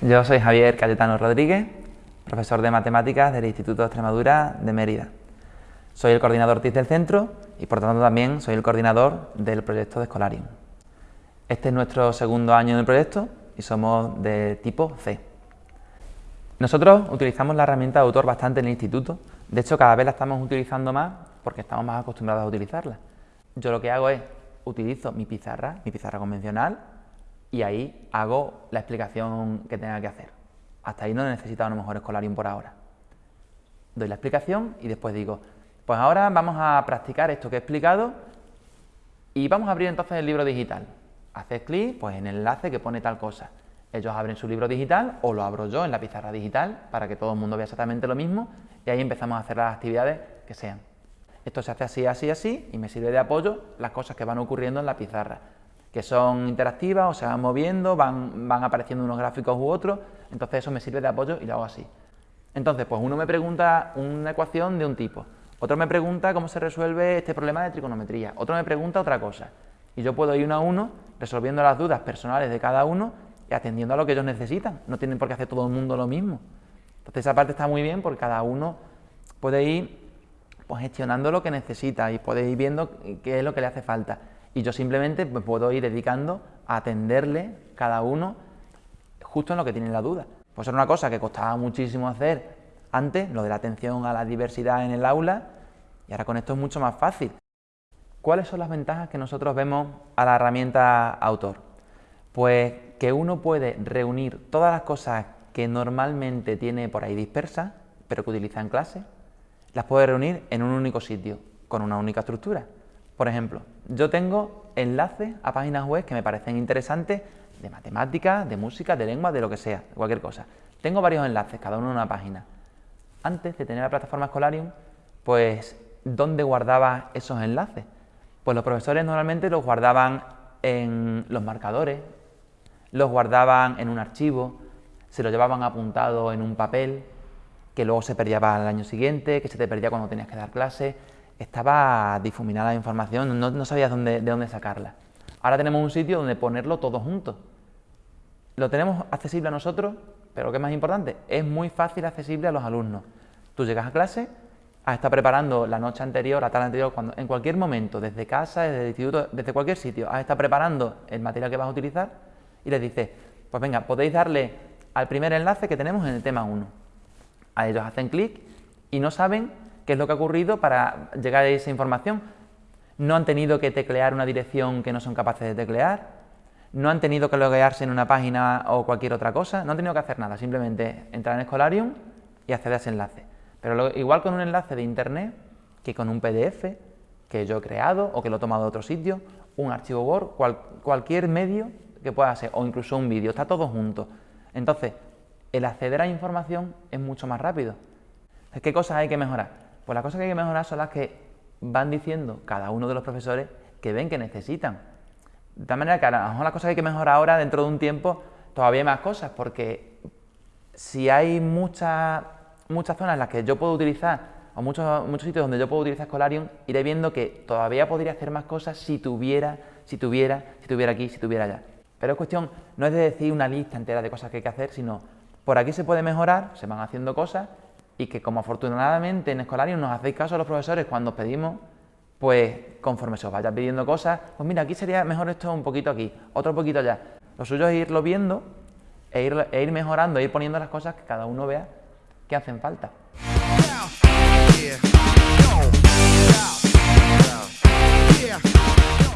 Yo soy Javier Cayetano Rodríguez, profesor de Matemáticas del Instituto de Extremadura de Mérida. Soy el coordinador TIC del centro y por tanto también soy el coordinador del proyecto de Escolarium. Este es nuestro segundo año en el proyecto y somos de tipo C. Nosotros utilizamos la herramienta de autor bastante en el instituto, de hecho cada vez la estamos utilizando más porque estamos más acostumbrados a utilizarla. Yo lo que hago es, utilizo mi pizarra, mi pizarra convencional, y ahí hago la explicación que tenga que hacer. Hasta ahí no necesito a lo mejor Escolarium por ahora. Doy la explicación y después digo, pues ahora vamos a practicar esto que he explicado y vamos a abrir entonces el libro digital. Haces clic pues, en el enlace que pone tal cosa. Ellos abren su libro digital o lo abro yo en la pizarra digital para que todo el mundo vea exactamente lo mismo y ahí empezamos a hacer las actividades que sean. Esto se hace así, así, así y me sirve de apoyo las cosas que van ocurriendo en la pizarra que son interactivas o se van moviendo, van, van apareciendo unos gráficos u otros, entonces eso me sirve de apoyo y lo hago así. Entonces, pues uno me pregunta una ecuación de un tipo, otro me pregunta cómo se resuelve este problema de trigonometría, otro me pregunta otra cosa, y yo puedo ir uno a uno resolviendo las dudas personales de cada uno y atendiendo a lo que ellos necesitan, no tienen por qué hacer todo el mundo lo mismo. Entonces esa parte está muy bien porque cada uno puede ir pues, gestionando lo que necesita y puede ir viendo qué es lo que le hace falta y yo simplemente me puedo ir dedicando a atenderle cada uno justo en lo que tiene la duda. Pues era una cosa que costaba muchísimo hacer antes, lo de la atención a la diversidad en el aula, y ahora con esto es mucho más fácil. ¿Cuáles son las ventajas que nosotros vemos a la herramienta autor? Pues que uno puede reunir todas las cosas que normalmente tiene por ahí dispersas, pero que utiliza en clase, las puede reunir en un único sitio, con una única estructura. Por ejemplo, yo tengo enlaces a páginas web que me parecen interesantes de matemáticas, de música, de lengua, de lo que sea, cualquier cosa. Tengo varios enlaces, cada uno en una página. Antes de tener la plataforma Escolarium, pues, ¿dónde guardaba esos enlaces? Pues los profesores normalmente los guardaban en los marcadores, los guardaban en un archivo, se lo llevaban apuntado en un papel, que luego se perdía el año siguiente, que se te perdía cuando tenías que dar clase estaba difuminada la información, no, sabías dónde, de dónde sacarla. Ahora tenemos un sitio donde ponerlo todo junto. Lo tenemos accesible a nosotros, pero es más importante, es muy fácil accesible a los alumnos. Tú llegas a clase, has preparando la noche anterior, la tarde anterior, en cualquier momento, desde casa, desde el instituto, desde cualquier sitio, has preparando el material que vas a utilizar y les dices, pues venga, podéis darle al primer enlace que tenemos en el tema 1. A ellos hacen clic y no saben qué es lo que ha ocurrido para llegar a esa información. No han tenido que teclear una dirección que no son capaces de teclear, no han tenido que loguearse en una página o cualquier otra cosa, no han tenido que hacer nada, simplemente entrar en Escolarium y acceder a ese enlace. Pero igual con un enlace de internet que con un PDF que yo he creado o que lo he tomado de otro sitio, un archivo Word, cualquier medio que pueda ser, o incluso un vídeo, está todo junto. Entonces, el acceder a información es mucho más rápido. ¿Qué cosas hay que mejorar? Pues las cosas que hay que mejorar son las que van diciendo cada uno de los profesores que ven que necesitan. De tal manera que a lo mejor las cosas que hay que mejorar ahora, dentro de un tiempo, todavía hay más cosas, porque si hay muchas, muchas zonas en las que yo puedo utilizar, o muchos, muchos sitios donde yo puedo utilizar Scholarium, iré viendo que todavía podría hacer más cosas si tuviera, si tuviera, si tuviera aquí, si tuviera allá. Pero es cuestión, no es de decir una lista entera de cosas que hay que hacer, sino por aquí se puede mejorar, se van haciendo cosas y que como afortunadamente en Escolarium nos hacéis caso a los profesores cuando os pedimos, pues conforme se os vaya pidiendo cosas, pues mira, aquí sería mejor esto un poquito aquí, otro poquito allá. Lo suyo es irlo viendo e ir, e ir mejorando, e ir poniendo las cosas que cada uno vea que hacen falta.